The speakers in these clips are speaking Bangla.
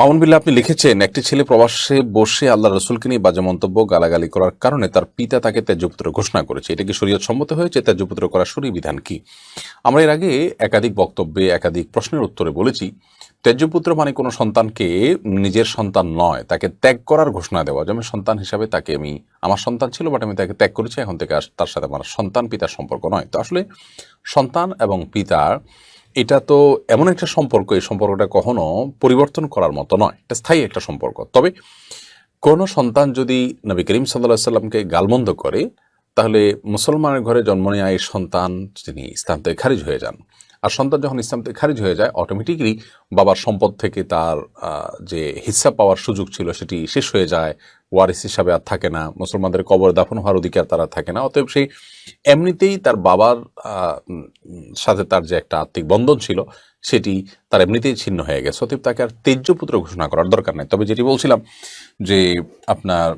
মামুন বিল্লা, আপনি লিখেছেন, একটি ছেলে প্রবাসে বসে আল্লাহ রসুলকে নিয়ে বাজে মন্তব্য, গালাগালি করার কারণে তার পিতা তাকে ত্যায্যপুত্র ঘোষণা করেছে। এটা কি শরীয়ত সম্মত হয়েছে? ত্যায্যপুত্র করার শরীর বিধান কি? আমরা এর আগে একাধিক বক্তব্যে একাধিক প্রশ্নের উত্তরে বলেছি, ত্যায্যপুত্র মানে কোনো সন্তানকে নিজের সন্তান নয়, তাকে ত্যাগ করার ঘোষণা দেওয়া। যেমন সন্তান হিসাবে তাকে আমি, আমার সন্তান ছিল, বাট আমি তাকে ত্যাগ করেছি, এখন থেকে তার সাথে আমার সন্তান পিতার সম্পর্ক নয়। তো আসলে সন্তান এবং পিতার এটা তো এমন একটা সম্পর্ক, এই সম্পর্কটা কখনো পরিবর্তন করার মতো নয়। এটা স্থায়ী একটা সম্পর্ক। তবে কোন সন্তান যদি নবী করিম সাল্লাহ সাল্লামকে গালমন্দ করে, তাহলে মুসলমানের ঘরে জন্ম নেওয়া এই সন্তান তিনি ইসলাম থেকে খারিজ হয়ে যান আর সন্তান যখন ইসলাম থেকে খারিজ হয়ে যায় অটোমেটিকলি বাবার সম্পদ থেকে তার যে হিস্সা পাওয়ার সুযোগ ছিল সেটি শেষ হয়ে যায়। ওয়ারিস হিসাবে আর থাকে না। মুসলমানদের কবর দাফন হওয়ার অধিকার তারা থাকে না। অতএব সেই এমনিতেই তার বাবার সাথে তার যে একটা আত্মিক বন্ধন ছিল, সেটি তার এমনিতেই ছিন্ন হয়ে গেছে। অতএব তাকে আর তেজ্যপুত্র ঘোষণা করার দরকার নাই। তবে যেটি বলছিলাম যে আপনার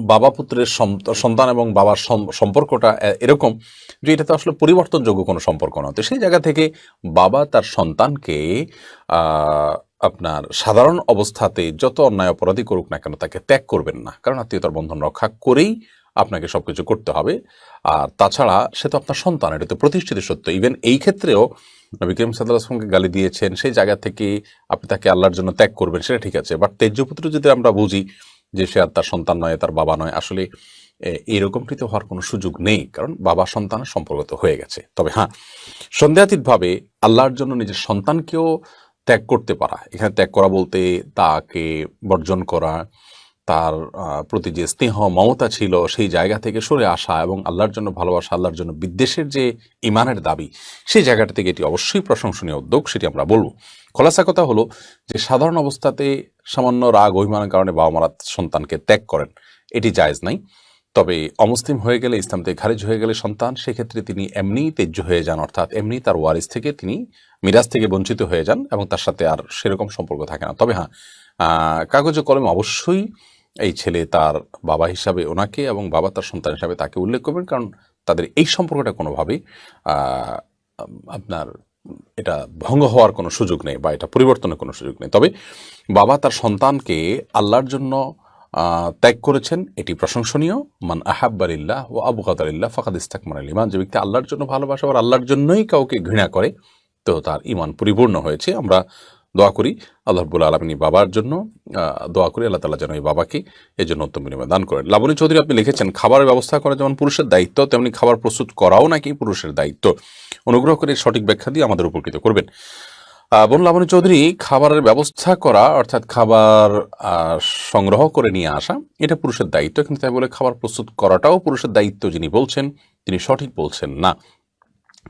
বাবা পুত্রের সন্তান এবং বাবার সম- সম্পর্কটা এরকম যে এটা তো আসলে পরিবর্তনযোগ্য কোনো সম্পর্ক নয়। তো সেই জায়গা থেকে বাবা তার সন্তানকে আপনার সাধারণ অবস্থাতে যত অন্যায় অপরাধী করুক না কেন তাকে ত্যাগ করবেন না। কারণ আত্মীয়তার বন্ধন রক্ষা করেই আপনাকে সব কিছু করতে হবে। আর তাছাড়া সে তো আপনার সন্তান, এটা তো প্রতিষ্ঠিত সত্য। ইভেন এই ক্ষেত্রেও নবী করিম সাল্লাহ গালি দিয়েছেন, সেই জায়গা থেকে আপনি তাকে আল্লাহর জন্য ত্যাগ করবেন, সেটা ঠিক আছে। বাট তেজ্যপুত্র যদি আমরা বুঝি যে সে আর তার সন্তান নয় তার বাবা নয় আসলে এ, এইরকমটি তো হওয়ার কোনো সুযোগ নেই কারণ বাবা সন্তানের সম্পর্ক তো হয়ে গেছে। তবে হ্যাঁ সন্দেহাতীতভাবে আল্লাহর জন্য নিজের সন্তানকেও ত্যাগ করতে পারা। এখানে ত্যাগ করা বলতে তাকে বর্জন করা তার প্রতি যে স্নেহ মমতা ছিল সেই জায়গা থেকে সরে আসা এবং আল্লাহর জন্য ভালোবাসা আল্লাহর জন্য বিদ্বেষের যে ইমানের দাবি সেই জায়গাটা থেকে এটি অবশ্যই প্রশংসনীয় উদ্যোগ সেটি আমরা বলব। খোলাসা কথা হলো যে সাধারণ অবস্থাতে সামান্য রাগ, অভিমানের কারণে বাবা মারা সন্তানকে ত্যাগ করেন। এটি জায়েজ নাই। তবে অমুসলিম হয়ে গেলে, ইসলাম থেকে খারিজ হয়ে গেলে সন্তান, সেক্ষেত্রে তিনি এমনিই তেজ্য হয়ে যান, অর্থাৎ এমনি তার ওয়ারিস থেকে তিনি মিরাজ থেকে বঞ্চিত হয়ে যান এবং তার সাথে আর সেরকম সম্পর্ক থাকে না। তবে হ্যাঁ কাগজে কলমে অবশ্যই এই ছেলে তার বাবা হিসাবে ওনাকে এবং বাবা তার সন্তান হিসাবে তাকে উল্লেখ করবেন, কারণ তাদের এই সম্পর্কটা কোনোভাবেই আপনার এটা ভঙ্গ হওয়ার কোনো সুযোগ নেই বা এটা পরিবর্তনের কোনো সুযোগ নেই। তবে বাবা তার সন্তানকে আল্লাহর জন্য ত্যাগ করেছেন। এটি প্রশংসনীয়। মান আহাব্বারিল্লাহ ও আবু কাতারিল্লাহ ফাকাদ ইস্তাকমান আল ইমান যে ব্যক্তি আল্লাহর জন্য ভালোবাসা আর আল্লাহর জন্যই কাউকে ঘৃণা করে, তো তার ইমান পরিপূর্ণ হয়েছে। আমরা দোয়া করি আল্লাহ রব্বুল আলমিনী বাবার জন্য দোয়া করি আল্লাহ তালা যেন এই বাবাকে এই জন্য উত্তম বিনিময় দান করেন। লাবণী চৌধুরী আপনি লিখেছেন, খাবারের ব্যবস্থা করা যেমন পুরুষের দায়িত্ব, তেমনি খাবার প্রস্তুত করাও নাকি পুরুষের দায়িত্ব। অনুগ্রহ করে সঠিক ব্যাখ্যা দিয়ে আমাদের উপকৃত করবেন। বোন লাবণী চৌধুরী, খাবারের ব্যবস্থা করা, অর্থাৎ খাবার সংগ্রহ করে নিয়ে আসা, এটা পুরুষের দায়িত্ব। কিন্তু তাই বলে খাবার প্রস্তুত করাটাও পুরুষের দায়িত্ব যিনি বলছেন, তিনি সঠিক বলছেন না।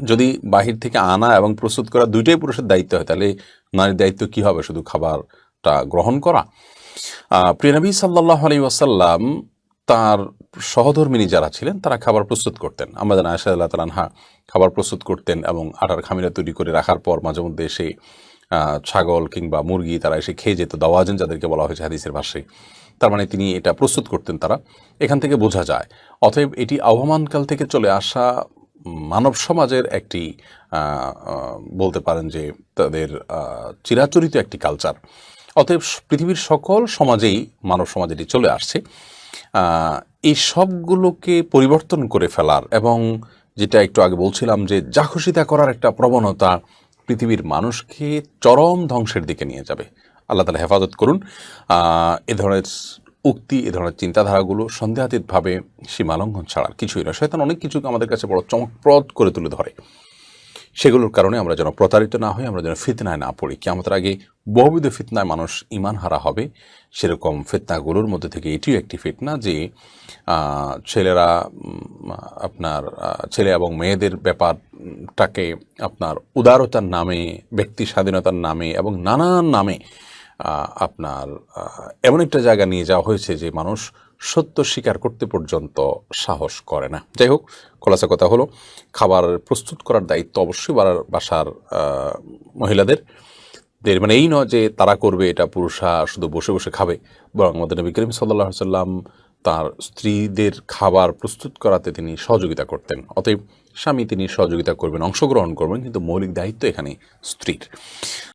যদি বাহির থেকে আনা এবং প্রস্তুত করা দুইটাই পুরুষের দায়িত্ব হয় তাহলে নারীর দায়িত্ব কি হবে? শুধু খাবারটা গ্রহণ করা? আহ, প্রিয় নবী সাল্লাহ আলী ওয়াসাল্লাম তার সহধর্মিনী যারা ছিলেন তারা খাবার প্রস্তুত করতেন। আমাদের আয়সা আল্লাহ তালানহা খাবার প্রস্তুত করতেন এবং আটার খামিরা তৈরি করে রাখার পর মাঝে মধ্যে এসে ছাগল কিংবা মুরগি তারা এসে খেয়ে যেত দাওয়াজেন যাদেরকে বলা হয়েছে হাদিসের ভাষায়। তার মানে তিনি এটা প্রস্তুত করতেন তারা। এখান থেকে বোঝা যায়। অতএব এটি আহ্বানকাল থেকে চলে আসা মানব সমাজের একটি বলতে পারেন যে তাদের চিরাচরিত একটি কালচার অতএব পৃথিবীর সকল সমাজেই মানব সমাজ এটি চলে আসছে। এই সবগুলোকে পরিবর্তন করে ফেলার এবং যেটা একটু আগে বলছিলাম যে যা খুশি তা করার একটা প্রবণতা পৃথিবীর মানুষকে চরম ধ্বংসের দিকে নিয়ে যাবে। আল্লাহ তালা হেফাজত করুন। এ ধরনের উক্তি, এ ধরনের চিন্তাধারাগুলো সন্দেহাতীতভাবে সীমালঙ্ঘন ছাড়ার কিছুই নয়। শয়তান অনেক কিছুকে আমাদের কাছে বড় চমকপ্রদ করে তুলে ধরে। সেগুলোর কারণে আমরা যেন প্রতারিত না হই, আমরা যেন ফিতনায় না পড়ি। কি আমাদের আগে বহুবিধ ফিতনায় মানুষ ইমান হারা হবে। সেরকম ফিতনাগুলোর মধ্যে থেকে এটিও একটি ফিতনা যে ছেলেরা আপনার ছেলে এবং মেয়েদের ব্যাপারটাকে আপনার উদারতার নামে, ব্যক্তি স্বাধীনতার নামে এবং নানান নামে আপনার এমন একটা জায়গা নিয়ে যাওয়া হয়েছে যে মানুষ সত্য স্বীকার করতে পর্যন্ত সাহস করে না। যাই হোক, খোলাসা কথা হলো, খাবার প্রস্তুত করার দায়িত্ব অবশ্যই বাসার মহিলাদের। দের মানে এই নয় যে তারা করবে, এটা পুরুষরা শুধু বসে বসে খাবে। বরং আমাদের নবী করিম সাল্লাহ সাল্লাম তার স্ত্রীদের খাবার প্রস্তুত করাতে তিনি সহযোগিতা করতেন। অতএব স্বামী তিনি সহযোগিতা করবেন, অংশগ্রহণ করবেন, কিন্তু মৌলিক দায়িত্ব এখানে স্ত্রীর।